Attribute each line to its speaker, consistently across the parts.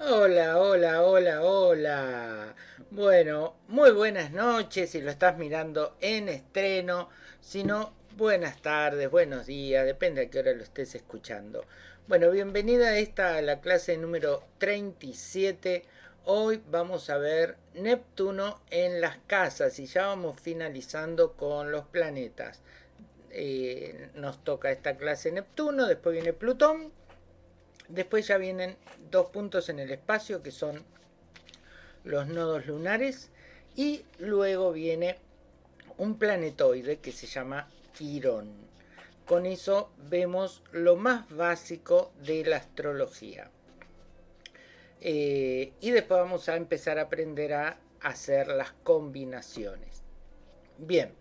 Speaker 1: Hola, hola, hola, hola. Bueno, muy buenas noches si lo estás mirando en estreno. Si no, buenas tardes, buenos días, depende a qué hora lo estés escuchando. Bueno, bienvenida a esta, la clase número 37. Hoy vamos a ver Neptuno en las casas y ya vamos finalizando con los planetas. Eh, nos toca esta clase Neptuno, después viene Plutón Después ya vienen dos puntos en el espacio que son los nodos lunares y luego viene un planetoide que se llama Quirón. Con eso vemos lo más básico de la astrología. Eh, y después vamos a empezar a aprender a hacer las combinaciones. Bien,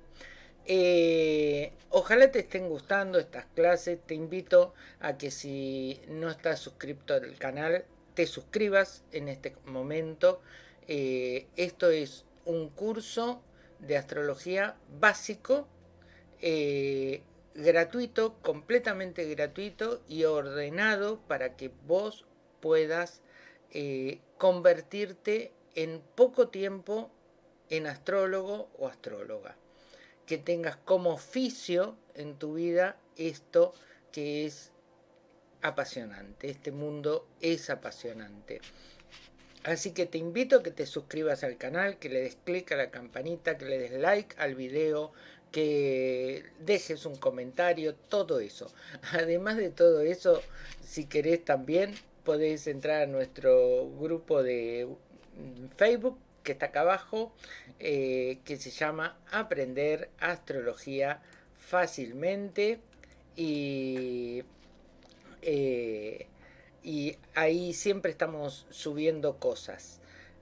Speaker 1: eh, ojalá te estén gustando estas clases. Te invito a que si no estás suscrito al canal, te suscribas en este momento. Eh, esto es un curso de astrología básico, eh, gratuito, completamente gratuito y ordenado para que vos puedas convertirte en poco tiempo en astrólogo o astróloga que tengas como oficio en tu vida esto que es apasionante. Este mundo es apasionante. Así que te invito a que te suscribas al canal, que le des clic a la campanita, que le des like al video, que dejes un comentario, todo eso. Además de todo eso, si querés también podés entrar a nuestro grupo de Facebook que está acá abajo, eh, que se llama Aprender Astrología Fácilmente. Y, eh, y ahí siempre estamos subiendo cosas.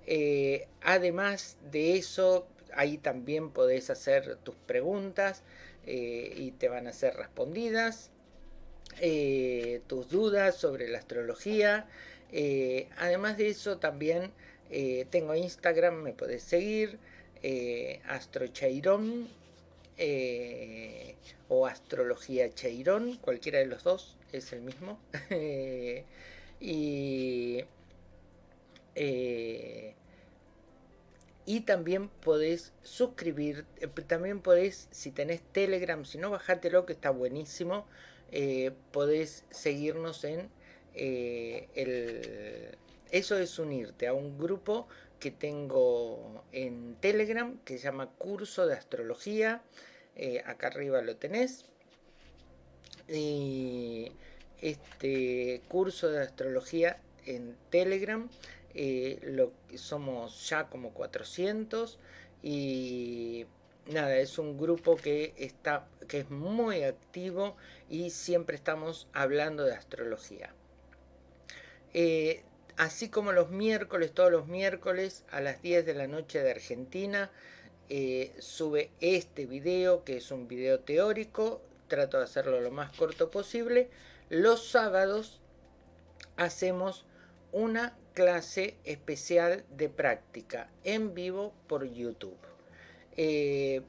Speaker 1: Eh, además de eso, ahí también podés hacer tus preguntas y te van a ser respondidas. tus dudas sobre la astrología. además de eso, también eh, tengo Instagram, me podés seguir, eh, Astrocheirón eh, o Astrología Cheirón, cualquiera de los dos es el mismo. y, y también podés suscribir, también podés, si tenés Telegram, si no, bajátelo que está buenísimo, podés seguirnos en el eso es unirte a un grupo que tengo en Telegram que se llama Curso de Astrología. Eh, acá arriba lo tenés. Y este curso de astrología en Telegram eh, lo, somos ya como 400 y nada, es un grupo que está que es muy activo y siempre estamos hablando de astrología. Eh, así como los miércoles, todos los miércoles a las 10 de la noche de Argentina, eh, sube este video, que es un video teórico, trato de hacerlo lo más corto posible. Los sábados hacemos una clase especial de práctica en vivo por YouTube. Eh,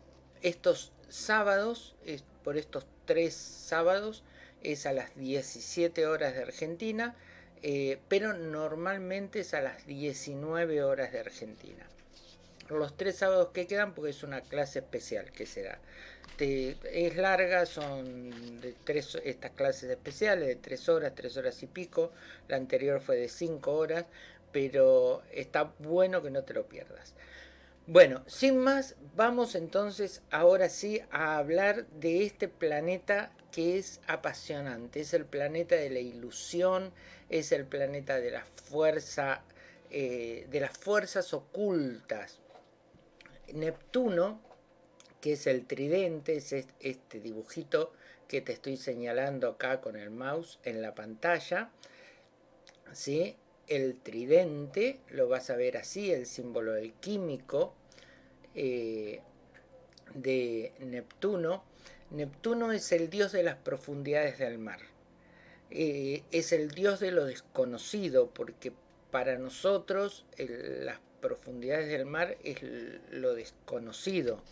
Speaker 1: estos sábados, por estos tres sábados, es a las 17 horas de Argentina, eh, pero normalmente es a las 19 horas de Argentina. Los tres sábados que quedan, porque es una clase especial que se da. es larga, son tres, estas clases especiales de 3 horas, 3 horas y pico. La anterior fue de 5 horas, pero está bueno que no te lo pierdas. Bueno, sin más, vamos entonces ahora sí a hablar de este planeta que es apasionante. Es el planeta de la ilusión, es el planeta de la fuerza, eh, de las fuerzas ocultas. Neptuno, que es el tridente, es este dibujito que te estoy señalando acá con el mouse en la pantalla. ¿sí? El tridente, lo vas a ver así, el símbolo del químico eh, de Neptuno. Neptuno es el dios de las profundidades del mar. Eh, es el Dios de lo desconocido, porque para nosotros las profundidades del mar es lo desconocido.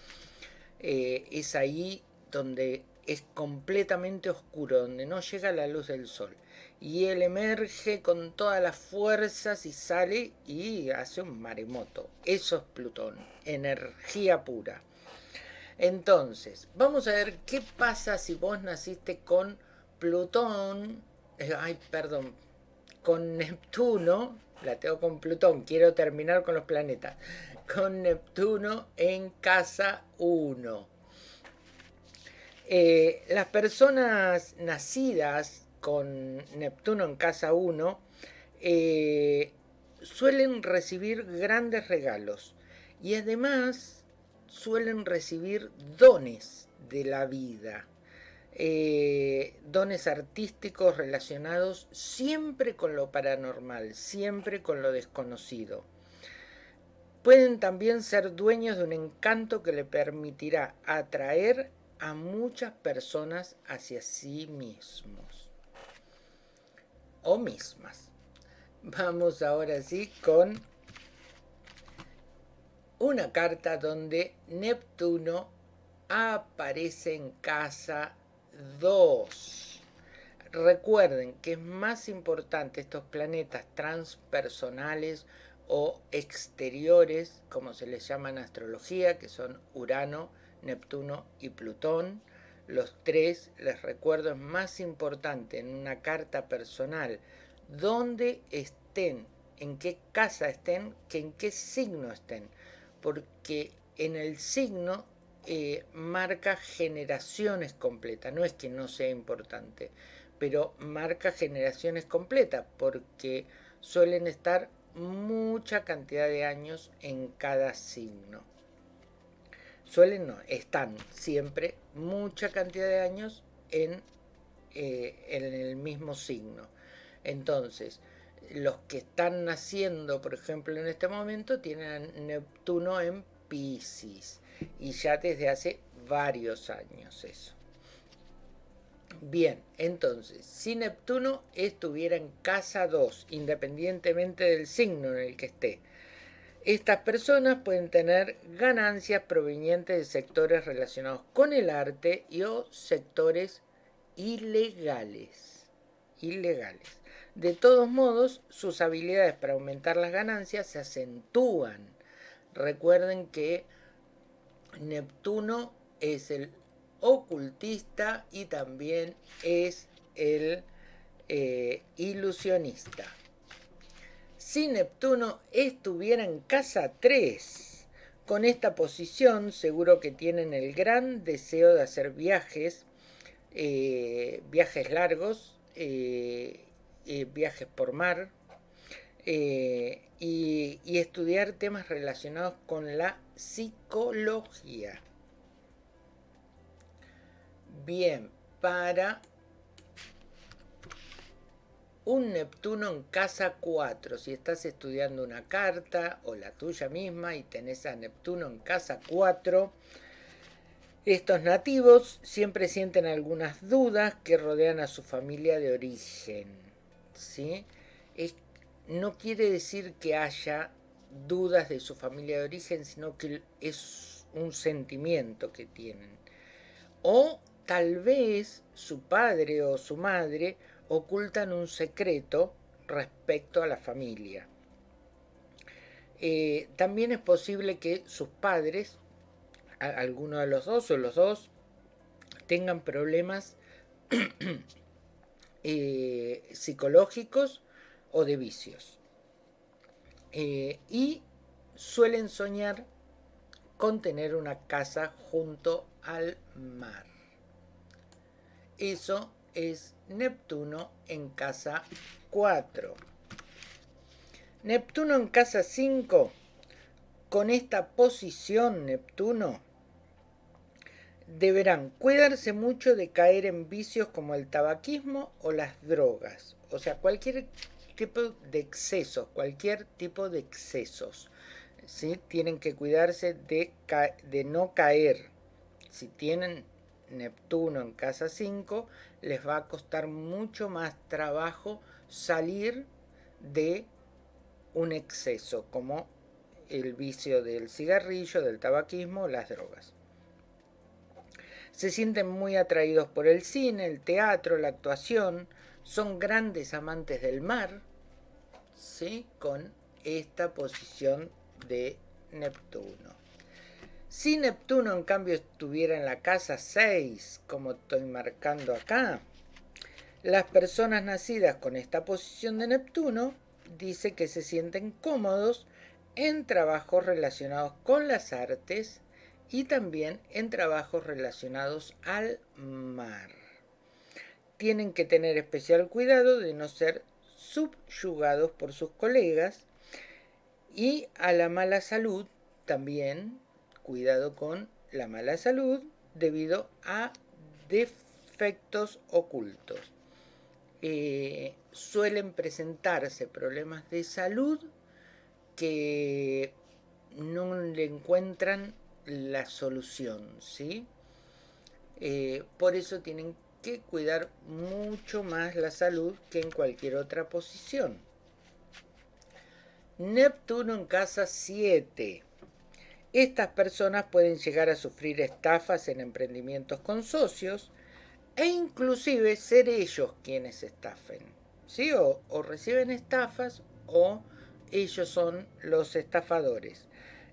Speaker 1: Eh, es ahí donde es completamente oscuro, donde no llega la luz del sol. Y él emerge con todas las fuerzas y sale y hace un maremoto. Eso es Plutón, energía pura. Entonces, vamos a ver qué pasa si vos naciste con Plutón, eh, ay, perdón, con Neptuno, la tengo con Plutón, quiero terminar con los planetas, con Neptuno en casa 1. Eh, las personas nacidas con Neptuno en casa 1 eh, suelen recibir grandes regalos y además suelen recibir dones de la vida, eh, dones artísticos relacionados siempre con lo paranormal, siempre con lo desconocido. Pueden también ser dueños de un encanto que le permitirá atraer a muchas personas hacia sí mismos o mismas. Vamos ahora sí con una carta donde Neptuno aparece en casa 2. Recuerden que es más importante estos planetas transpersonales o exteriores, como se les llama en astrología, que son Urano, Neptuno y Plutón. Los tres, les recuerdo, es más importante en una carta personal donde estén, en qué casa estén, que en qué signo estén. Porque en el signo eh, marca generaciones completas. No es que no sea importante, pero marca generaciones completas porque suelen estar mucha cantidad de años en cada signo suelen no, están siempre mucha cantidad de años en, eh, en el mismo signo. Entonces, los que están naciendo, por ejemplo, en este momento, tienen Neptuno en Pisces. Y ya desde hace varios años eso. Bien, entonces, si Neptuno estuviera en casa 2, independientemente del signo en el que esté, estas personas pueden tener ganancias provenientes de sectores relacionados con el arte y o sectores ilegales. Ilegales. De todos modos, sus habilidades para aumentar las ganancias se acentúan. Recuerden que Neptuno es el ocultista y también es el eh, ilusionista si Neptuno estuviera en casa 3. Con esta posición seguro que tienen el gran deseo de hacer viajes, eh, viajes largos, eh, eh, viajes por mar y, y estudiar temas relacionados con la psicología. Bien, para un Neptuno en casa 4. Si estás estudiando una carta o la tuya misma y tenés a Neptuno en casa 4, estos nativos siempre sienten algunas dudas que rodean a su familia de origen. ¿Sí? no quiere decir que haya dudas de su familia de origen, sino que es un sentimiento que tienen. O tal vez su padre o su madre ocultan un secreto respecto a la familia. Eh, también es posible que sus padres, alguno de los dos o los dos, tengan problemas eh, psicológicos o de vicios. Eh, y suelen soñar con tener una casa junto al mar. Eso es Neptuno en casa 4. Neptuno en casa 5, con esta posición Neptuno, deberán cuidarse mucho de caer en vicios como el tabaquismo o las drogas. O sea, cualquier tipo de excesos, cualquier tipo de excesos. ¿sí? Tienen que cuidarse de, de no caer. Si tienen Neptuno en casa 5, les va a costar mucho más trabajo salir de un exceso, como el vicio del cigarrillo, del tabaquismo, las drogas. Se sienten muy atraídos por el cine, el teatro, la actuación, son grandes amantes del mar, ¿sí? con esta posición de Neptuno. Si Neptuno en cambio estuviera en la casa 6, como estoy marcando acá, las personas nacidas con esta posición de Neptuno dice que se sienten cómodos en trabajos relacionados con las artes y también en trabajos relacionados al mar. Tienen que tener especial cuidado de no ser subyugados por sus colegas y a la mala salud también, cuidado con la mala salud debido a defectos ocultos. Eh, suelen presentarse problemas de salud que no le encuentran la solución, ¿sí? Eh, por eso tienen que cuidar mucho más la salud que en cualquier otra posición. Neptuno en casa 7. Estas personas pueden llegar a sufrir estafas en emprendimientos con socios e inclusive ser ellos quienes estafen. ¿sí? O, reciben estafas o ellos son los estafadores.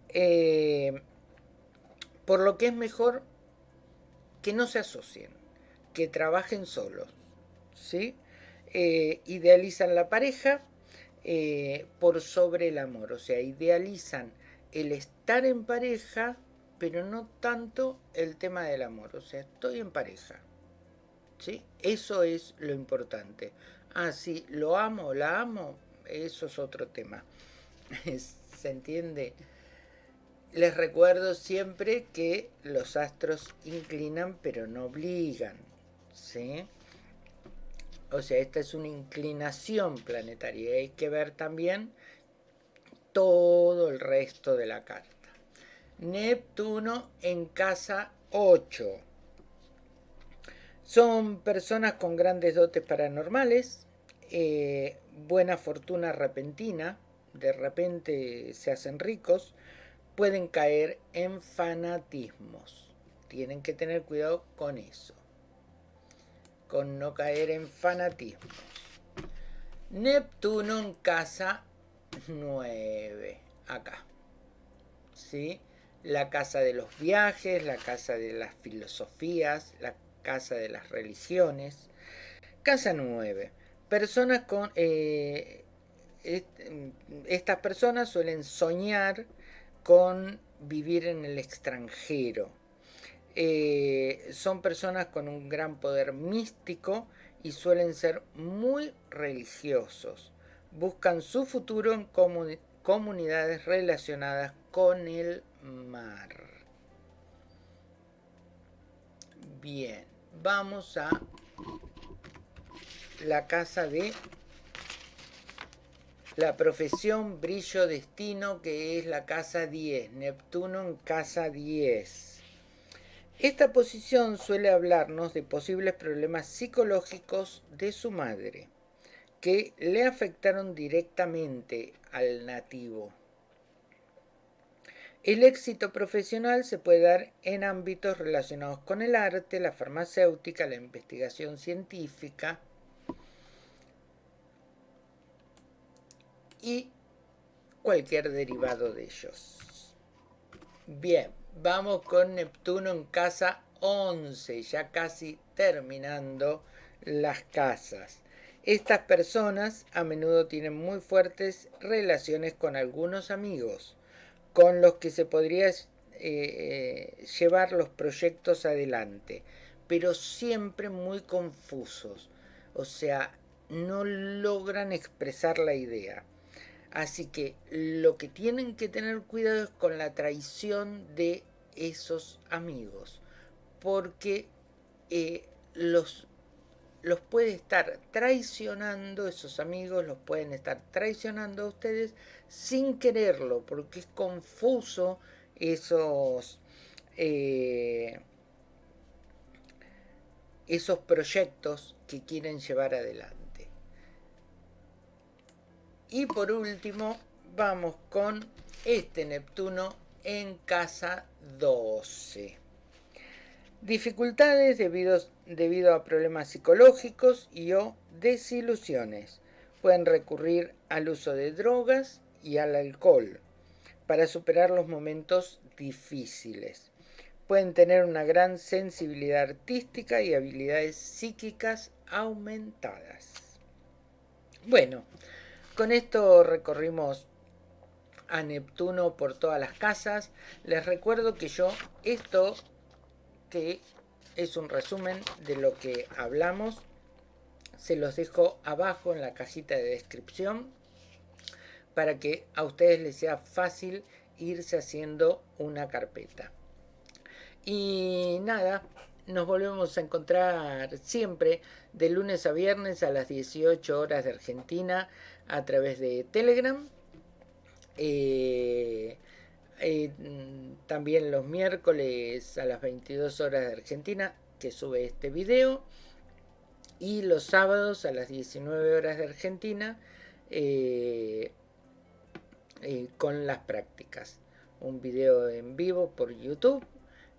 Speaker 1: Eh, por lo que es mejor que no se asocien, que trabajen solos. ¿sí? Eh, idealizan la pareja eh, por sobre el amor, o sea, idealizan el estar en pareja, pero no tanto el tema del amor, o sea, estoy en pareja. ¿sí? Eso es lo importante. Ah, sí, lo amo, la amo, eso es otro tema. ¿Se entiende? Les recuerdo siempre que los astros inclinan pero no obligan. ¿Sí? O sea, esta es una inclinación planetaria. Hay que ver también todo el resto de la carta. Neptuno en casa 8. Son personas con grandes dotes paranormales, eh, buena fortuna repentina, de repente se hacen ricos, pueden caer en fanatismos. Tienen que tener cuidado con eso, con no caer en fanatismos. Neptuno en casa 9, acá. ¿Sí? La casa de los viajes, la casa de las filosofías, la casa de las religiones. Casa 9. Personas con... Eh, estas personas suelen soñar con vivir en el extranjero. Eh, son personas con un gran poder místico y suelen ser muy religiosos. Buscan su futuro en comunidades relacionadas con el mar. Bien vamos a la casa de la profesión, brillo, destino, que es la casa 10, Neptuno en casa 10. Esta posición suele hablarnos de posibles problemas psicológicos de su madre, que le afectaron directamente al nativo. El éxito profesional se puede dar en ámbitos relacionados con el arte, la farmacéutica, la investigación científica y cualquier derivado de ellos. Bien, vamos con Neptuno en casa 11, ya casi terminando las casas. Estas personas a menudo tienen muy fuertes relaciones con algunos amigos con los que se podría eh, llevar los proyectos adelante, pero siempre muy confusos, o sea, no logran expresar la idea. Así que lo que tienen que tener cuidado es con la traición de esos amigos, porque eh, los los puede estar traicionando, esos amigos los pueden estar traicionando a ustedes sin quererlo, porque es confuso esos, eh, esos proyectos que quieren llevar adelante. Y por último, vamos con este Neptuno en casa 12. Dificultades debido, debido a problemas psicológicos y o desilusiones. Pueden recurrir al uso de drogas y al alcohol para superar los momentos difíciles. Pueden tener una gran sensibilidad artística y habilidades psíquicas aumentadas. Bueno, con esto recorrimos a Neptuno por todas las casas. Les recuerdo que yo esto que es un resumen de lo que hablamos. Se los dejo abajo en la cajita de descripción para que a ustedes les sea fácil irse haciendo una carpeta. Y nada, nos volvemos a encontrar siempre de lunes a viernes a las 18 horas de Argentina a través de Telegram. Eh, eh, también los miércoles a las 22 horas de Argentina que sube este video. Y los sábados a las 19 horas de Argentina eh, con las prácticas. Un video en vivo por YouTube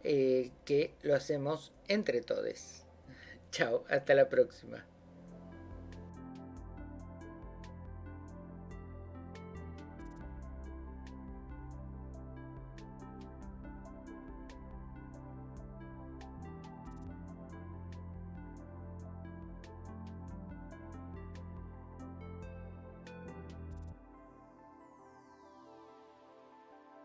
Speaker 1: que lo hacemos entre todos. Chao, hasta la próxima.